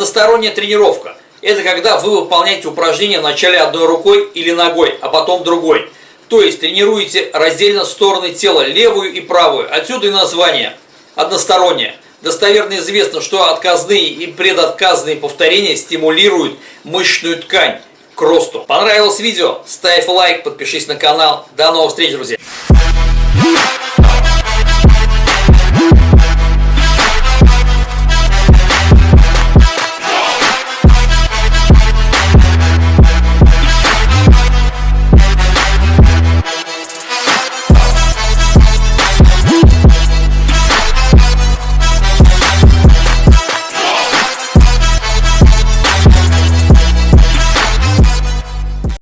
Односторонняя тренировка. Это когда вы выполняете упражнение вначале одной рукой или ногой, а потом другой. То есть тренируете раздельно стороны тела, левую и правую. Отсюда и название односторонняя. Достоверно известно, что отказные и предотказные повторения стимулируют мышечную ткань к росту. Понравилось видео? Ставь лайк, подпишись на канал. До новых встреч, друзья!